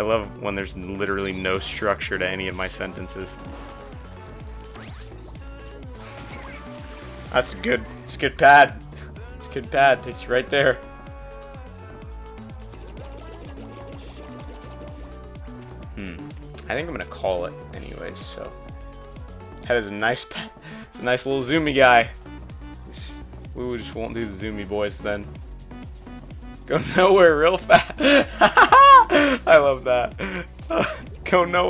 I love when there's literally no structure to any of my sentences. That's good. It's good pad. It's good pad. It's right there. Hmm. I think I'm gonna call it anyways. So that is a nice pad. It's a nice little zoomy guy. We just won't do the zoomy boys then. Go nowhere real fast. Love that. Go nowhere.